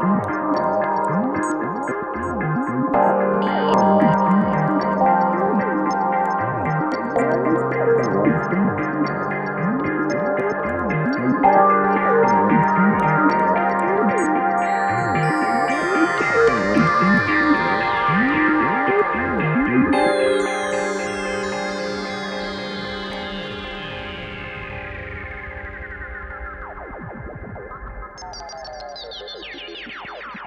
Thank Thank you.